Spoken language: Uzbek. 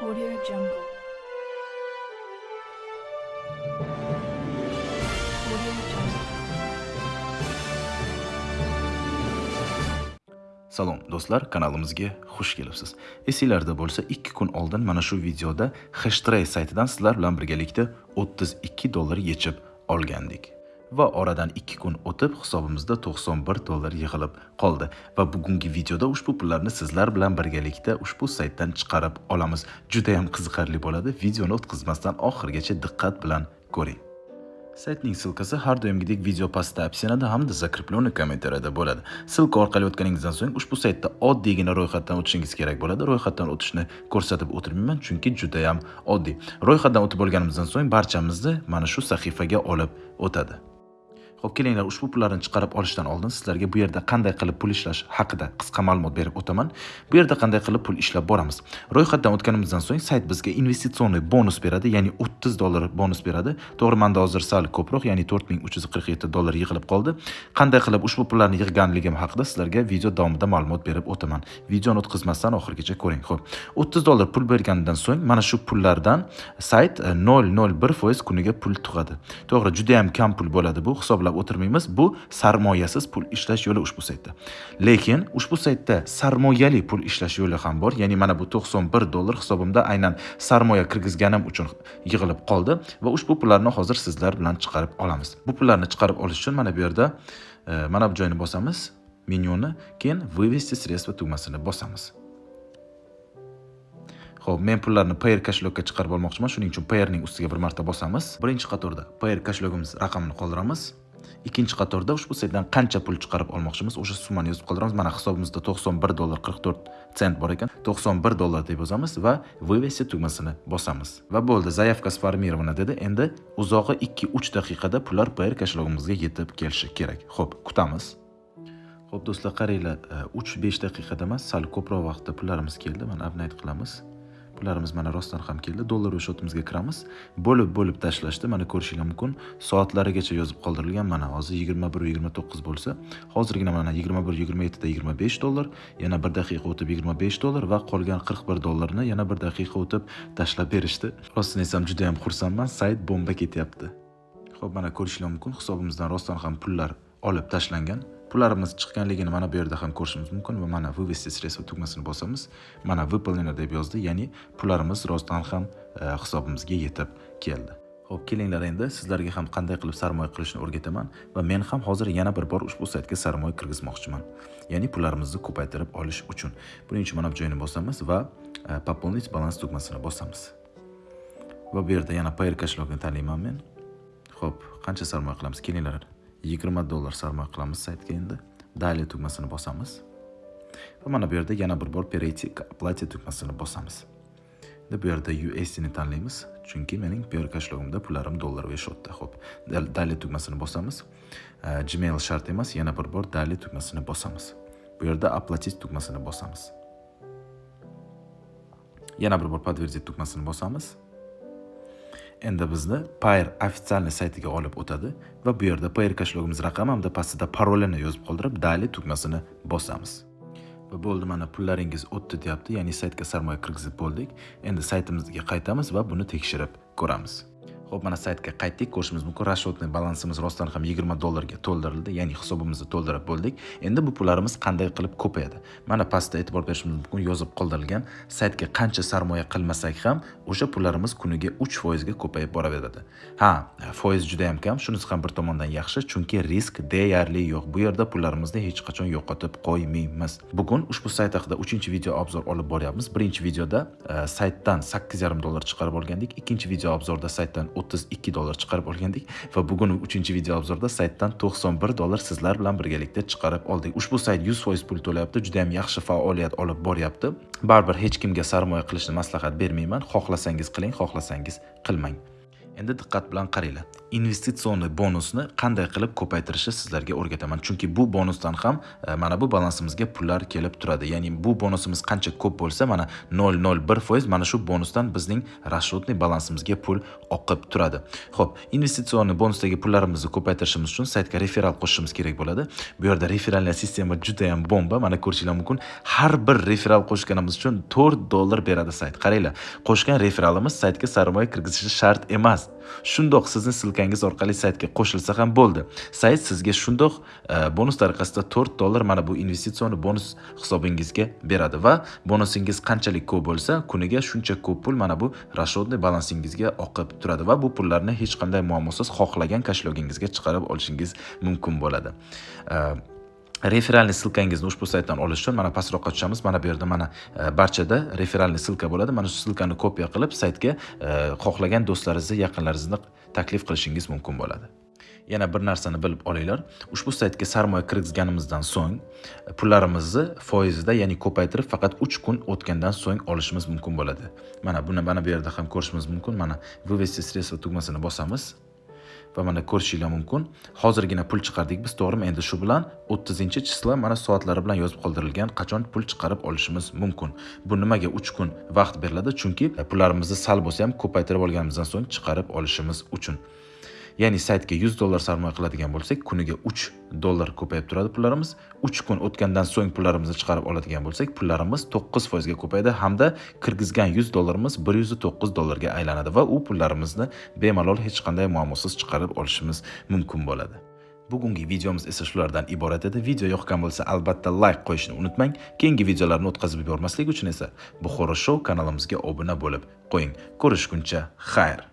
Audio Jungle. Audio Jungle. Salom do'stlar, kanalimizga xush kelibsiz. Esinglarda bo'lsa, 2 kun oldin mana shu videoda Hashtray saytidan sizlar bilan birgalikda 32 dollar yechib olgandik. Va oradan 2 kun o'tib hisobimizda 91 dollar yig'ilib qoldi va bugungi videoda ushbu pullarni sizlar bilan birgalikda ushbu saytdan chiqarib olamiz. Juda ham qiziqarli bo'ladi. Videoni o'tkazmasdan oxirigacha diqqat bilan ko'ring. Saytning silkasi har doimgidek video pastda opsiyonada hamda закрепленный kommentariyada bo'ladi. Silka orqali o'tganingizdan so'ng ushbu saytda oddiygina ro'yxatdan o'tishingiz kerak bo'ladi. Ro'yxatdan o'tishni ko'rsatib o'tirmayman, chunki juda ham oddiy. Ro'yxatdan o'tib bo'lganimizdan so'ng barchamizni mana shu sahifaga olib o'tadi. Xo'p, kelinglar ushbu pullarni chiqarib olishdan oldin sizlarga bu yerda qanday qilib pul ishlash haqida qisqa ma'lumot berib o'taman. Bu yerda qanday qilib pul ishlab boramiz. Ro'yxatdan o'tganimizdan so'ng sayt bizga investitsionniy bonus beradi, ya'ni 30 dollar bonus beradi. To'g'ri, menda hozir sal ko'proq, ya'ni 4347 dollar yig'ilib qoldi. Qanday qilib ushbu pullarni yig'ganligim haqida sizlarga video davomida ma'lumot berib o'taman. Videoni o'tkazmasdan oxirigacha ko'ring. Xo'p, 30 dollar pul bergandan so'ng mana shu pullardan sayt e, 0.01% kuniga pul tug'adi. To'g'ri, juda ham kam pul bo'ladi bu, hisoblab o'tirmaymiz. Bu sarmoyasiz pul ishlash yo'li ushbu saytda. Lekin ushbu saytda sarmoyali pul ishlash yo'li ham bor. Ya'ni mana bu 91 dollar hisobimda aynan sarmoya kirgizganim uchun yig'ilib qoldi va ushbu pullarni hozir sizlar bilan chiqarib olamiz. Bu pullarni chiqarib olish uchun mana bu yerda e, mana bu joyni bosamiz, menyuni, keyin вывести средства tugmasini bosamiz. Xo'p, men pullarni Payer kashlokka chiqarib olmoqchiman, shuning uchun Payerning ustiga bir marta bosamiz. Birinchi qatorda Payer kashlogimiz raqamini qoldiramiz. Ikkinchi qatorda ushbu saytdan qancha pul chiqarib olmoqchimiz, o'sha summani yozib qoldiramiz. Mana hisobimizda 91 dollar 44 sent bor ekan. 91 dollar deb yozamiz va вывести tugmasini bosamiz. Va bo'ldi, заявка сформирована dedi. Endi uzog'i 2-3 daqiqada pullar pr kashlogimizga yetib kelishi kerak. Xo'p, kutamiz. Xo'p, do'stlar, qaranglar, e, 3-5 daqiqada emas, sal ko'proq vaqtda pullarimiz keldi. Mana обновить qilamiz. Pullarimiz mana rostdan ham keldi. Dollar o'shotimizga kiramiz. Bo'lib bo'lib tashlashdi. Mana ko'rishinglar mumkin. Soatlarigacha yozib qoldirilgan mana hozir yigirma bir yigirma to'qqiz bo'lsa hozirgina mana yigirma bir yigirma yettida yigirma besh dollar yana bir daqiqa o'tib yigirma besh dollar va qolgan qirq bir dollarni yana bir daqiqa o'tib tashlab berishdi. Rostini aytsam judayam xursandman. Sayt bomba ketyapti. Ho'p mana ko'rishinglar mumkin. Hisobimizdan rostdan ham pullar olib tashlangan. Pullarimiz chiqqanligini mana bu yerda ham ko'rishimiz mumkin va mana вывести средства tugmasini bosamiz mana выполнено deb yozdi ya'ni pullarimiz rostdan ham e, hisobimizga yetib keldi Xo'p, kelinglar endi sizlarga ham qanday qilib sarmoya qilishni o'rgataman va men ham hozir yana bir bor ushbu saytga sarmoya kirgizmoqchiman. Ya'ni pullarimizni ko'paytirib olish uchun. Buning uchun mana bu joyni bosamiz va e, пополнить balans tugmasini bosamiz. Va bu yerda yana payr kashlogni tanlayman men. Xo'p, qancha sarmoya qilamiz? Kelinglar. 20 dollar sarmoya qilamiz saytga endi. Dalее tugmasini bosamiz. Va mana bu yerda yana bir bor перейти к оплате tugmasini bosamiz. Endi bu yerda USD ni tanlaymiz, chunki mening Payer kashlogimda pullarim dollar va shotda. Xo'p, dalее tugmasini bosamiz. Gmail shart emas, yana bir bor dalее tugmasini bosamiz. Bu yerda оплатить tugmasini bosamiz. Yana bir bor подтвердить tugmasini bosamiz. Endi bizni payr официальный saytiga olib o'tadi va bu yerda payr kashlogimiz raqami hamda pastida parolini yozib qoldirib Dali tugmasini bosamiz. Va bo'ldi mana pullaringiz o'tdi deyapti, ya'ni saytga sarmoya kirgizib bo'ldik. Endi saytimizga qaytamiz va buni tekshirib ko'ramiz. Xo'p, mana saytga qaytdik. Ko'rishimiz mumkin, расчетный balansimiz rostdan ham 20 dollarga to'ldirildi, ya'ni hisobimizni to'ldirib bo'ldik. Endi bu pullarimiz qanday qilib ko'payadi? Mana pastda e'tibor berishimiz mumkin, yozib qoldirilgan saytga qancha sarmoya qilmasak ham, o'sha pullarimiz kuniga 3% ga ko'payib boraveradi. Ha, foiz juda ham kam, shunisi ham bir tomondan yaxshi, chunki risk deyarli yo'q. Bu yerda pullarimizni hech qachon yo'qotib qo'ymaymiz. Bugun ushbu sayt haqida 3-video obzor olib boryapmiz. Birinchi videoda e, saytdan 8,5 dollar chiqarib olgandik. Ikkinchi video obzorda saytdan 32 dollar chiqarib olgandik va bugun 3 video obzorda saytdan 91 dollar sizlar bilan birgalikda chiqarib oldik. Ushbu sayt 100% pul to'layapti, juda ham yaxshi faoliyat olib boryapti. Baribir hech kimga sarmoya qilishni maslahat bermayman. Xohlasangiz qiling, xohlasangiz qilmang. Endi diqqat bilan qaranglar. Investitsion bonusni qanday qilib ko'paytirishni sizlarga o'rgataman. Chunki bu bonusdan ham e, mana bu balansimizga pullar kelib turadi. Ya'ni bu bonusimiz qancha ko'p bo'lsa mana 001 foiz mana shu bonusdan bizning расчетный balansimizga pul oqib turadi. Ho'p investitsion bonusdagi pullarimizni ko'paytirishimiz uchun saytga referal qo'shishimiz kerak bo'ladi. Bu yerda referalniy sistema juda ham bomba. Mana ko'rishinglar mumkin. Har bir referal qo'shganimiz uchun 4 dollar beradi sayt. Qaranglar qo'shgan referalimiz saytga sarmoya kirgizishi shart emas. Shundoq sizni silkangiz orqali saytga qo'shilsa ham bo'ldi. Sayt sizga shundoq e, bonus tariqasida 4 dollar mana bu investitsion bonus hisobingizga beradi va bonusingiz qanchalik ko'p bo'lsa kuniga shuncha ko'p pul mana bu расчетный balansingizga oqib turadi va bu pullarni hech qanday muammosiz xohlagan kashlogingizga chiqarib olishingiz mumkin bo'ladi. E, referalniy silkangizni ushbu saytdan olish uchun mana pastroqqa tushamiz. Mana bu yerda mana e, barchada referalniy silka bo'ladi. Mana shu silkani kopiya qilib saytga e, xohlagan do'stlaringizni yaqinlaringizni taklif qilishingiz mumkin bo'ladi. Yana bir narsani bilib olinglar. Ushbu saytga sarmoya kirgizganimizdan so'ng e, pullarimizni foizida ya'ni ko'paytirib faqat uch kun o'tgandan so'ng olishimiz mumkin bo'ladi. Mana buni mana bu yerda ham ko'rishimiz mumkin. Mana вывести средства tugmasini bosamiz. Va mana ko'rishinglar mumkin. Hozirgina pul chiqardik biz to'g'rimi? Endi shu bilan o'ttizinchi chisla mana soatlari bilan yozib qoldirilgan qachon pul chiqarib olishimiz mumkin. Bu nimaga uch kun vaqt beriladi? Chunki e, pullarimizni sal bo'lsa ham ko'paytirib olganimizdan so'ng chiqarib olishimiz uchun. Ya'ni saytga 100 dollar sarmoya qiladigan bo'lsak kuniga 3 dollar ko'payib turadi pullarimiz. 3 kun o'tgandan so'ng pullarimizni chiqarib oladigan bo'lsak pullarimiz 9 foizga ko'payadi hamda kirgizgan 100 dollarimiz 109 dollarga aylanadi va u pullarimizni bemalol hech qanday muammosiz chiqarib olishimiz mumkin bo'ladi. Bugungi videomiz esa shulardan iborat edi. Video yoqgan bo'lsa albatta like qo'yishni unutmang. Keyingi videolarni o'tkazib yubormaslik uchun esa buxoro show kanalimizga obuna bo'lib qo'ying. Ko'rishguncha xayr!